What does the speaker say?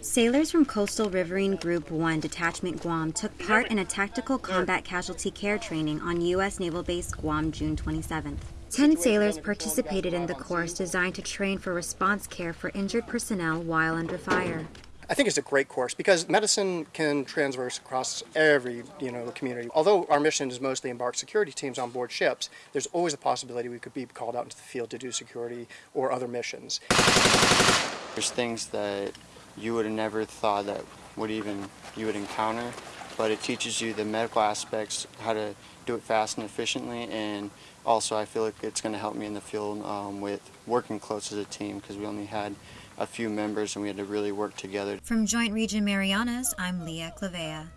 Sailors from Coastal Riverine Group 1 Detachment Guam took part in a tactical combat casualty care training on U.S. Naval Base Guam June 27th. Ten sailors participated in the course designed to train for response care for injured personnel while under fire. I think it's a great course because medicine can transverse across every you know community. Although our mission is mostly embark security teams on board ships, there's always a possibility we could be called out into the field to do security or other missions. There's things that you would have never thought that would even you would encounter, but it teaches you the medical aspects, how to do it fast and efficiently, and also I feel like it's going to help me in the field um, with working close as a team because we only had a few members and we had to really work together. From Joint Region Marianas, I'm Leah Clavea.